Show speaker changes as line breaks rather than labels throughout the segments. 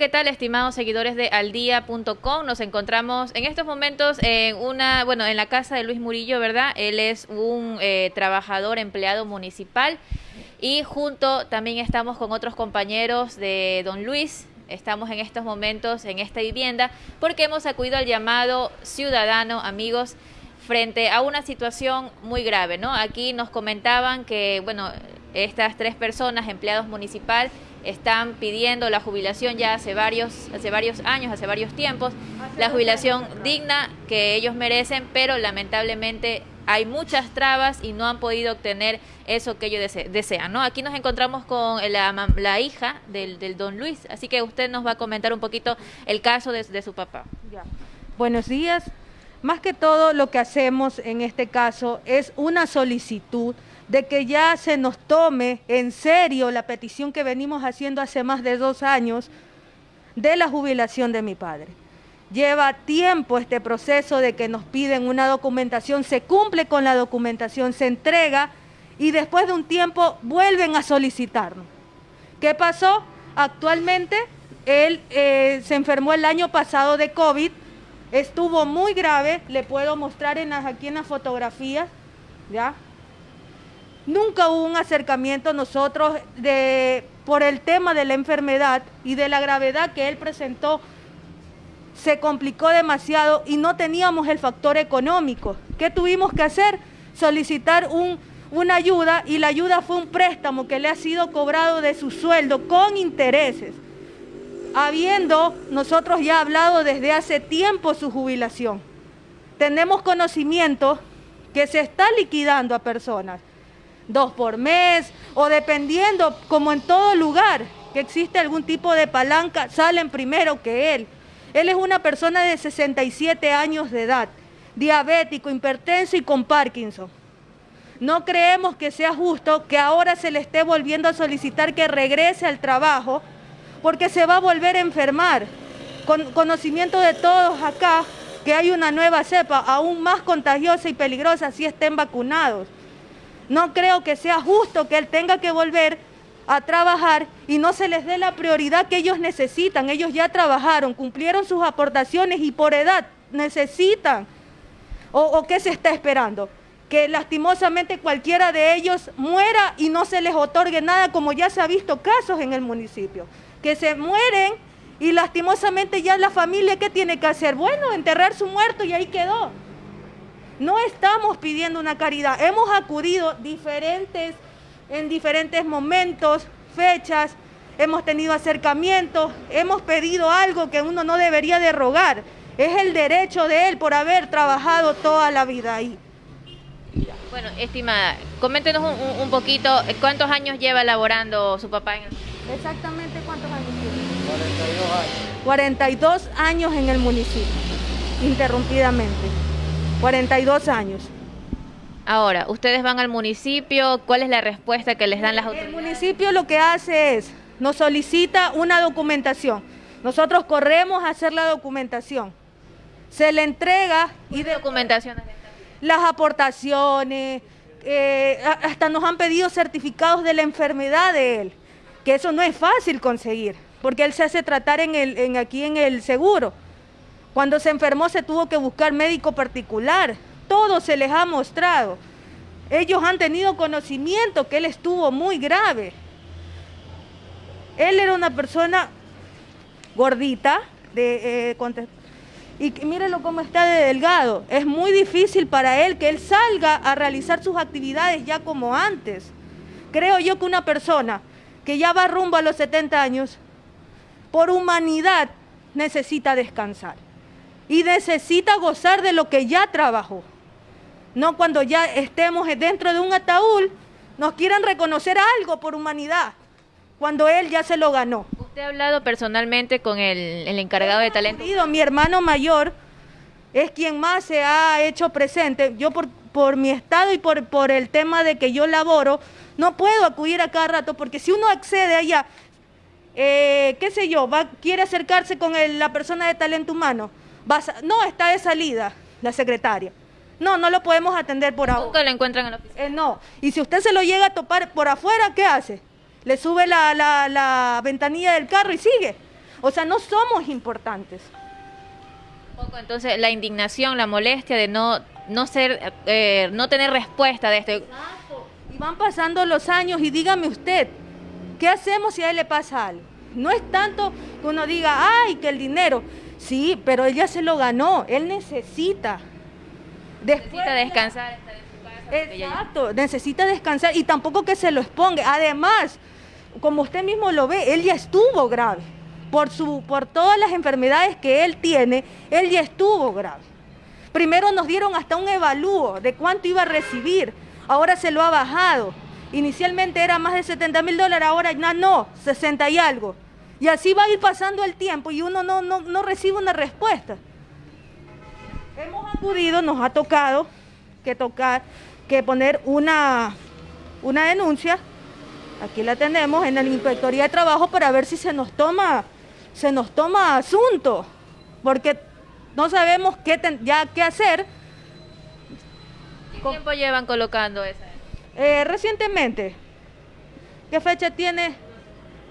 ¿qué tal, estimados seguidores de aldía.com? Nos encontramos en estos momentos en una, bueno, en la casa de Luis Murillo, ¿verdad? Él es un eh, trabajador empleado municipal y junto también estamos con otros compañeros de Don Luis. Estamos en estos momentos en esta vivienda porque hemos acudido al llamado ciudadano, amigos, frente a una situación muy grave, ¿no? Aquí nos comentaban que, bueno, estas tres personas, empleados municipales, están pidiendo la jubilación ya hace varios, hace varios años, hace varios tiempos, la jubilación digna que ellos merecen, pero lamentablemente hay muchas trabas y no han podido obtener eso que ellos desean. ¿no? Aquí nos encontramos con la, hija del, don Luis, así que usted nos va a comentar un poquito el caso de, su papá.
Buenos días. Más que todo lo que hacemos en este caso es una solicitud de que ya se nos tome en serio la petición que venimos haciendo hace más de dos años de la jubilación de mi padre. Lleva tiempo este proceso de que nos piden una documentación, se cumple con la documentación, se entrega y después de un tiempo vuelven a solicitarnos. ¿Qué pasó? Actualmente él eh, se enfermó el año pasado de COVID, estuvo muy grave, le puedo mostrar en aquí en las fotografías, ¿ya? Nunca hubo un acercamiento nosotros de, por el tema de la enfermedad y de la gravedad que él presentó. Se complicó demasiado y no teníamos el factor económico. ¿Qué tuvimos que hacer? Solicitar un, una ayuda y la ayuda fue un préstamo que le ha sido cobrado de su sueldo con intereses, habiendo nosotros ya hablado desde hace tiempo su jubilación. Tenemos conocimiento que se está liquidando a personas dos por mes, o dependiendo, como en todo lugar, que existe algún tipo de palanca, salen primero que él. Él es una persona de 67 años de edad, diabético, hipertenso y con Parkinson. No creemos que sea justo que ahora se le esté volviendo a solicitar que regrese al trabajo porque se va a volver a enfermar. Con conocimiento de todos acá que hay una nueva cepa aún más contagiosa y peligrosa si estén vacunados. No creo que sea justo que él tenga que volver a trabajar y no se les dé la prioridad que ellos necesitan. Ellos ya trabajaron, cumplieron sus aportaciones y por edad necesitan. ¿O, qué se está esperando? Que lastimosamente cualquiera de ellos muera y no se les otorgue nada, como ya se ha visto casos en el municipio. Que se mueren y lastimosamente ya la familia, ¿qué tiene que hacer? Bueno, enterrar su muerto y ahí quedó. No estamos pidiendo una caridad, hemos acudido diferentes, en diferentes momentos, fechas, hemos tenido acercamientos, hemos pedido algo que uno no debería de rogar. Es el derecho de él por haber trabajado toda la vida ahí.
Bueno, estimada, coméntenos un, poquito, ¿cuántos años lleva laborando su papá en el...
Exactamente cuántos años tiene. 42 años. 42 años en el municipio, interrumpidamente. 42 años.
Ahora, ustedes van al municipio, ¿cuál es la respuesta que les dan las autoridades?
El municipio lo que hace es, nos solicita una documentación. Nosotros corremos a hacer la documentación. Se le entrega
y de documentaciones.
Las aportaciones, eh, hasta nos han pedido certificados de la enfermedad de él, que eso no es fácil conseguir, porque él se hace tratar en el, en, aquí en el seguro. Cuando se enfermó se tuvo que buscar médico particular. Todo se les ha mostrado. Ellos han tenido conocimiento que él estuvo muy grave. Él era una persona gordita, de, eh, y mírenlo cómo está de delgado. Es muy difícil para él que él salga a realizar sus actividades ya como antes. Creo yo que una persona que ya va rumbo a los 70 años, por humanidad necesita descansar y necesita gozar de lo que ya trabajó. No cuando ya estemos dentro de un ataúd, nos quieran reconocer algo por humanidad, cuando él ya se lo ganó.
¿Usted ha hablado personalmente con el, encargado de talento?
Mi hermano mayor es quien más se ha hecho presente. Yo por, por mi estado y por, por el tema de que yo laboro, no puedo acudir a cada rato, porque si uno accede allá, eh, qué sé yo, va, quiere acercarse con la persona de talento humano, no, está de salida la secretaria. No, no lo podemos atender por ahora.
¿Nunca lo encuentran en la oficina?
Eh, no. Y si usted se lo llega a topar por afuera, ¿qué hace? Le sube la, ventanilla del carro y sigue. O sea, no somos importantes.
entonces la indignación, la molestia de no no ser eh, no tener respuesta de esto.
Y van pasando los años y dígame usted, ¿qué hacemos si a él le pasa algo? No es tanto que uno diga, ay, que el dinero. Sí, pero él ya se lo ganó, él necesita.
necesita descansar.
Exacto, necesita descansar y tampoco que se lo exponga. Además, como usted mismo lo ve, él ya estuvo grave. Por, su, por todas las enfermedades que él tiene, él ya estuvo grave. Primero nos dieron hasta un evalúo de cuánto iba a recibir, ahora se lo ha bajado. Inicialmente era más de 70 mil dólares, ahora no, no, 60 y algo. Y así va a ir pasando el tiempo y uno no, no, no recibe una respuesta. Hemos acudido, nos ha tocado que tocar, que poner una, una denuncia, aquí la tenemos en la Inspectoría de Trabajo para ver si se nos toma, se nos toma asunto, porque no sabemos qué ya qué hacer.
¿Qué tiempo llevan colocando esa?
Eh, recientemente. ¿Qué fecha tiene?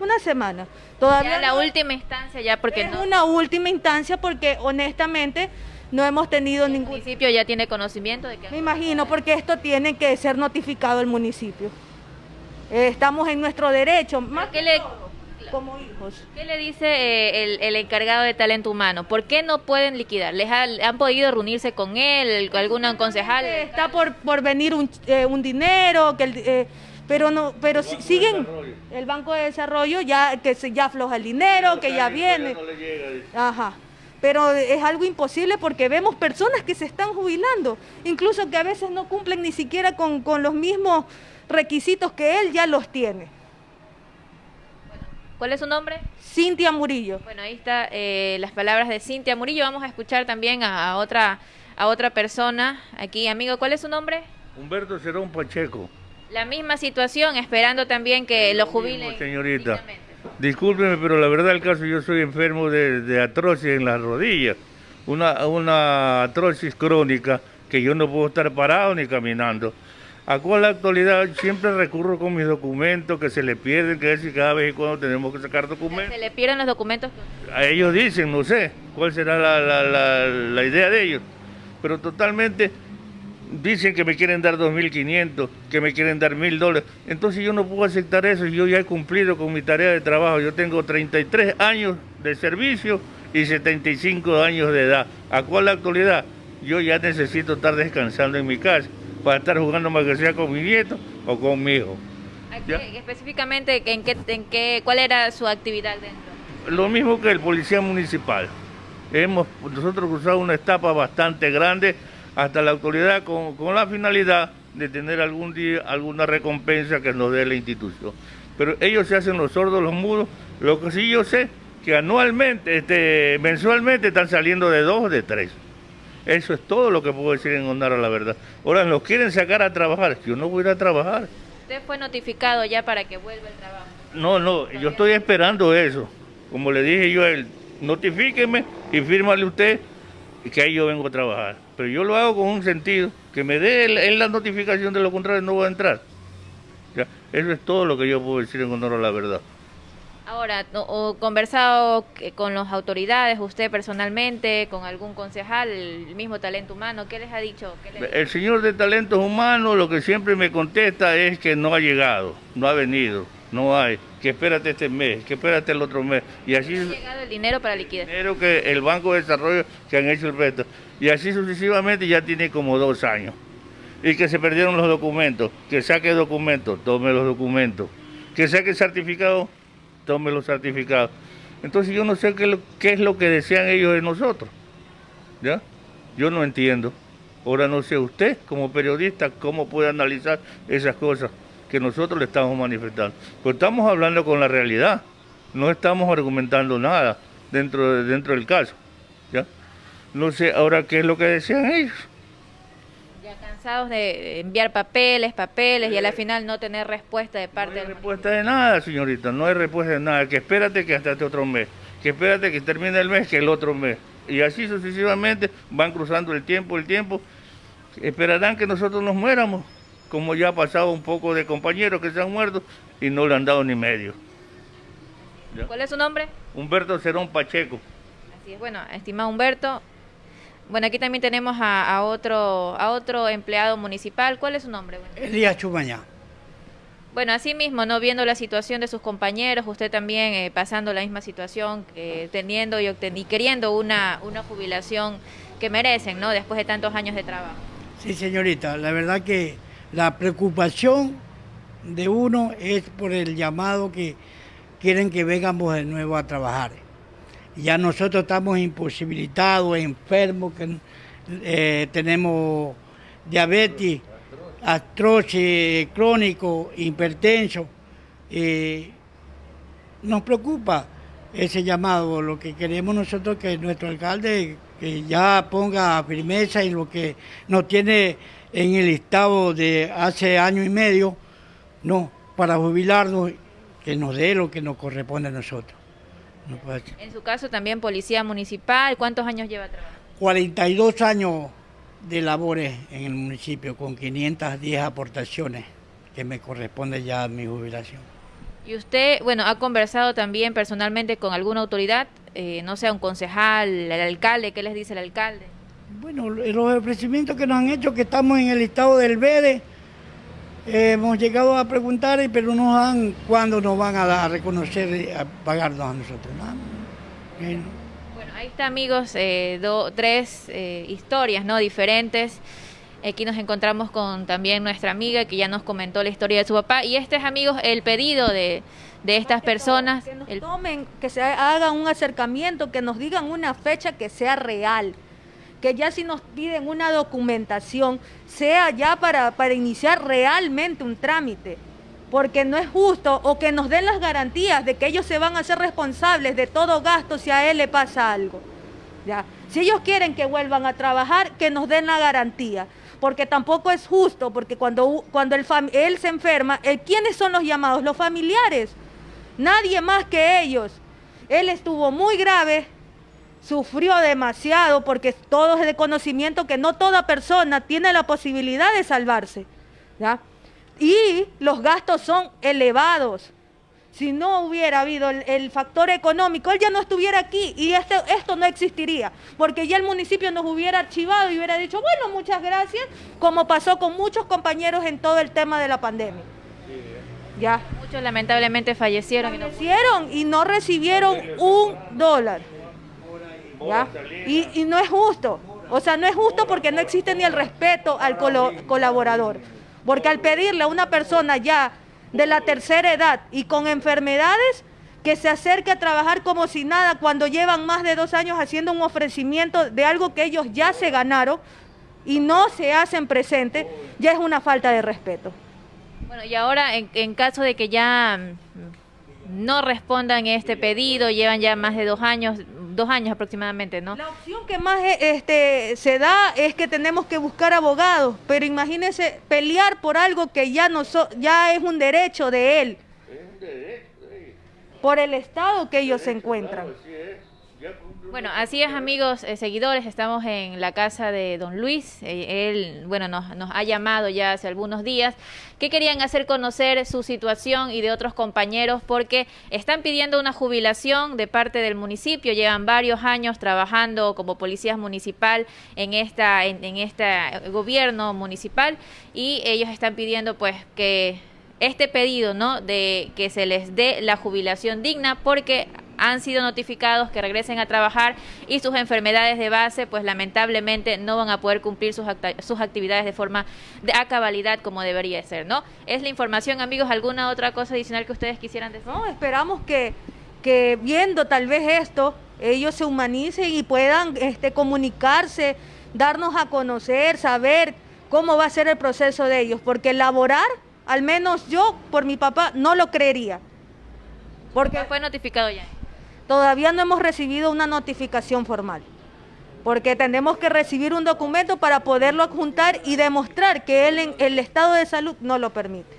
Una semana. Todavía
la última instancia ya porque
es una última instancia porque honestamente no hemos tenido
¿El
ningún...
municipio ya tiene conocimiento de que...
Me imagino, porque esto tiene que ser notificado al municipio. Eh, estamos en nuestro derecho, más
que le... como hijos. ¿Qué le dice eh, el, encargado de talento humano? ¿Por qué no pueden liquidar? ¿Les han podido reunirse con él, algún concejal?
Está por, por venir un, eh, un dinero, que pero no pero siguen el banco de desarrollo ya que se ya afloja el dinero que ya viene ajá pero es algo imposible porque vemos personas que se están jubilando, incluso que a veces no cumplen ni siquiera con, los mismos requisitos que él ya los tiene.
¿Cuál es su nombre?
Cintia Murillo.
Bueno, ahí está eh, las palabras de Cintia Murillo. Vamos a escuchar también a, otra a otra persona aquí. Amigo, ¿cuál es su nombre?
Humberto Cerón Pacheco.
La misma situación, esperando también que lo jubilen.
Señorita. Discúlpeme, pero la verdad el caso, yo soy enfermo de, de atrosis en las rodillas, una, una atrosis crónica que yo no puedo estar parado ni caminando. A cual la actualidad siempre recurro con mis documentos que se le pierden, que decir cada vez y cuando tenemos que sacar documentos.
¿Se le pierden los documentos?
A ellos dicen, no sé cuál será la, la, la idea de ellos, pero totalmente dicen que me quieren dar 2.500, que me quieren dar 1.000 dólares. Entonces yo no puedo aceptar eso, yo ya he cumplido con mi tarea de trabajo. Yo tengo 33 años de servicio y 75 años de edad. ¿A cuál la actualidad? Yo ya necesito estar descansando en mi casa para estar jugando más que sea con mi nieto o con mi hijo.
específicamente, ¿en qué, en qué, ¿cuál era su actividad dentro?
Lo mismo que el policía municipal. Hemos nosotros cruzado una etapa bastante grande hasta la autoridad con, la finalidad de tener algún día alguna recompensa que nos dé la institución. Pero ellos se hacen los sordos, los mudos. Lo que sí yo sé, que anualmente, este, mensualmente están saliendo de dos o de tres. Eso es todo lo que puedo decir en honor a la verdad. Ahora nos quieren sacar a trabajar, yo no voy a ir a trabajar.
¿Usted fue notificado ya para que vuelva el trabajo?
No, no, yo estoy esperando eso. Como le dije yo a él, notifíqueme y fírmale usted que ahí yo vengo a trabajar. Pero yo lo hago con un sentido, que me dé la notificación, de lo contrario no voy a entrar. eso es todo lo que yo puedo decir en honor a la verdad.
Ahora, o conversado con las autoridades, usted personalmente, con algún concejal, el mismo talento humano, ¿qué les ha dicho?
el señor de talentos humanos lo que siempre me contesta es que no ha llegado, no ha venido no hay, que espérate este mes, que espérate el otro mes.
Y así... ¿Ha llegado el dinero para
dinero que el Banco de Desarrollo que han hecho el resto. Y así sucesivamente ya tiene como dos años. Y que se perdieron los documentos, que saque documentos, tome los documentos. Que saque certificado, tome los certificados. Entonces yo no sé qué, qué es lo que desean ellos de nosotros. ¿Ya? Yo no entiendo. Ahora no sé usted, como periodista, cómo puede analizar esas cosas que nosotros le estamos manifestando. Pues estamos hablando con la realidad, no estamos argumentando nada dentro, dentro del caso. ¿ya? No sé ahora qué es lo que desean ellos.
Ya cansados de enviar papeles, papeles y a la final no tener respuesta de parte
no hay respuesta de nada, señorita, no hay respuesta de nada. Que espérate que hasta este otro mes, que espérate que termine el mes, que el otro mes. Y así sucesivamente van cruzando el tiempo, el tiempo. Esperarán que nosotros nos muéramos como ya ha pasado un poco de compañeros que se han muerto y no le han dado ni medio.
¿Cuál es su nombre?
Humberto Cerón Pacheco.
Así es, bueno, estimado Humberto, bueno, aquí también tenemos a, otro a otro empleado municipal. ¿Cuál es su nombre?
Elías Chumañá.
Bueno, así mismo, ¿no? Viendo la situación de sus compañeros, usted también eh, pasando la misma situación, eh, teniendo y, y, queriendo una, una jubilación que merecen, ¿no? Después de tantos años de trabajo.
Sí, señorita, la verdad que la preocupación de uno es por el llamado que quieren que vengamos de nuevo a trabajar. Ya nosotros estamos imposibilitados, enfermos, que, eh, tenemos diabetes, artrosis crónico, hipertenso. Nos preocupa ese llamado. Lo que queremos nosotros que nuestro alcalde que ya ponga firmeza en lo que nos tiene en el estado de hace año y medio, no, para jubilarnos, que nos dé lo que nos corresponde a nosotros.
en su caso también policía municipal, ¿cuántos años lleva trabajando?
42 años de labores en el municipio con 510 aportaciones que me corresponde ya a mi jubilación.
Y usted, bueno, ha conversado también personalmente con alguna autoridad, eh, no sea un concejal, el alcalde, ¿qué les dice el alcalde?
Bueno, los ofrecimientos que nos han hecho, que estamos en el estado del verde, eh, hemos llegado a preguntar, pero no dan cuándo nos van a, reconocer, a pagarnos a nosotros.
Bueno. ahí está amigos, eh, tres historias no diferentes Aquí nos encontramos con también nuestra amiga que ya nos comentó la historia de su papá. Y este es, amigos, el pedido de, estas personas.
Que nos tomen, que se hagan un acercamiento, que nos digan una fecha que sea real. Que ya si nos piden una documentación, sea ya para, para iniciar realmente un trámite. Porque no es justo o que nos den las garantías de que ellos se van a ser responsables de todo gasto si a él le pasa algo. ¿Ya? Si ellos quieren que vuelvan a trabajar, que nos den la garantía porque tampoco es justo, porque cuando, cuando el él se enferma, ¿quiénes son los llamados? Los familiares, nadie más que ellos. Él estuvo muy grave, sufrió demasiado, porque todo es de conocimiento que no toda persona tiene la posibilidad de salvarse. ¿ya? Y los gastos son elevados si no hubiera habido el, factor económico, él ya no estuviera aquí y este, esto no existiría, porque ya el municipio nos hubiera archivado y hubiera dicho, bueno, muchas gracias, como pasó con muchos compañeros en todo el tema de la pandemia.
Ya. Muchos lamentablemente fallecieron.
Fallecieron y no, recibieron un dólar. Y, no es justo. O sea, no es justo porque no existe ni el respeto al colaborador. Porque al pedirle a una persona ya de la tercera edad y con enfermedades que se acerque a trabajar como si nada cuando llevan más de dos años haciendo un ofrecimiento de algo que ellos ya se ganaron y no se hacen presente, ya es una falta de respeto.
Bueno, y ahora en, caso de que ya mm, no respondan este pedido, llevan ya más de dos años, dos años aproximadamente, ¿no?
La opción que más eh, este, se da es que tenemos que buscar abogados, pero imagínense pelear por algo que ya, no ya es un derecho de él. Es un derecho, Por el estado que ellos se encuentran.
Bueno, así es amigos, eh, seguidores, estamos en la casa de don Luis, eh, él, bueno, nos, nos, ha llamado ya hace algunos días, que querían hacer conocer su situación y de otros compañeros porque están pidiendo una jubilación de parte del municipio, llevan varios años trabajando como policías municipal en, esta, en, en este gobierno municipal y ellos están pidiendo pues que este pedido, ¿no? De que se les dé la jubilación digna porque han sido notificados que regresen a trabajar y sus enfermedades de base, pues lamentablemente no van a poder cumplir sus, sus actividades de forma de, a cabalidad como debería ser, ¿no? Es la información, amigos. ¿Alguna otra cosa adicional que ustedes quisieran decir?
No, esperamos que, que viendo tal vez esto, ellos se humanicen y puedan este, comunicarse, darnos a conocer, saber cómo va a ser el proceso de ellos, porque laborar, al menos yo, por mi papá, no lo creería.
Porque fue notificado ya.
Todavía no hemos recibido una notificación formal, porque tenemos que recibir un documento para poderlo adjuntar y demostrar que en el estado de salud no lo permite.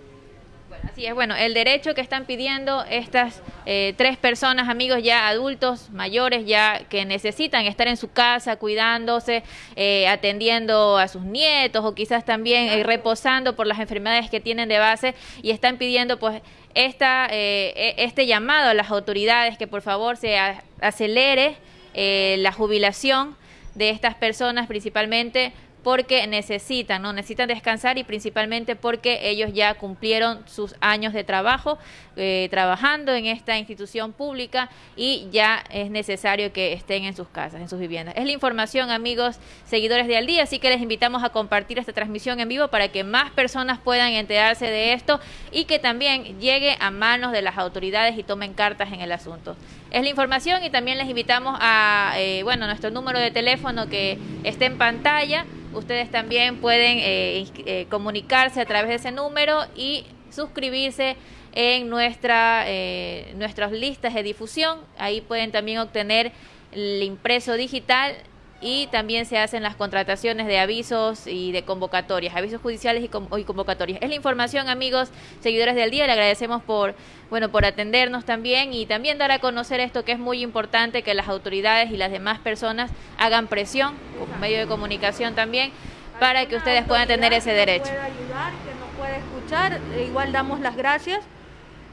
Así es, bueno, el derecho que están pidiendo estas eh, tres personas, amigos ya adultos, mayores, ya que necesitan estar en su casa cuidándose, eh, atendiendo a sus nietos o quizás también eh, reposando por las enfermedades que tienen de base y están pidiendo pues esta, eh, e, este llamado a las autoridades que por favor se acelere eh, la jubilación de estas personas principalmente porque necesitan, ¿no? Necesitan descansar y principalmente porque ellos ya cumplieron sus años de trabajo eh, trabajando en esta institución pública y ya es necesario que estén en sus casas, en sus viviendas. Es la información, amigos, seguidores de Al Día, así que les invitamos a compartir esta transmisión en vivo para que más personas puedan enterarse de esto y que también llegue a manos de las autoridades y tomen cartas en el asunto. Es la información y también les invitamos a, eh, bueno, nuestro número de teléfono que está en pantalla Ustedes también pueden eh, eh, comunicarse a través de ese número y suscribirse en nuestra, eh, nuestras listas de difusión. Ahí pueden también obtener el impreso digital y también se hacen las contrataciones de avisos y de convocatorias, avisos judiciales y, convocatorias. Es la información, amigos, seguidores del día. Le agradecemos por, bueno, por atendernos también y también dar a conocer esto que es muy importante que las autoridades y las demás personas hagan presión, como medio de comunicación también, para que ustedes puedan tener ese derecho.
Que ayudar, que nos puede escuchar, e igual damos las gracias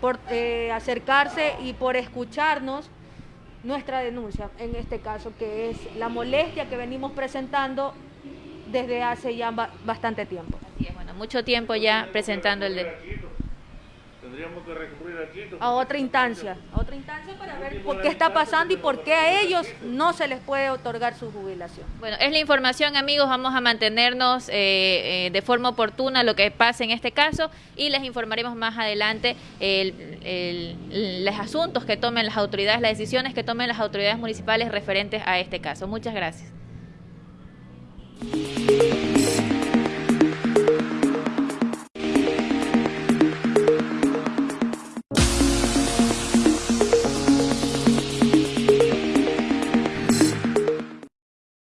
por eh, acercarse y por escucharnos nuestra denuncia, en este caso, que es la molestia que venimos presentando desde hace ya bastante tiempo.
bueno, mucho tiempo ya presentando el
tendríamos que recurrir a otra instancia, a otra instancia para ver por qué está pasando y por qué a ellos no se les puede otorgar su jubilación.
Bueno, es la información, amigos. Vamos a mantenernos eh, eh, de forma oportuna lo que pase en este caso y les informaremos más adelante los asuntos que tomen las autoridades, las decisiones que tomen las autoridades municipales referentes a este caso. Muchas gracias.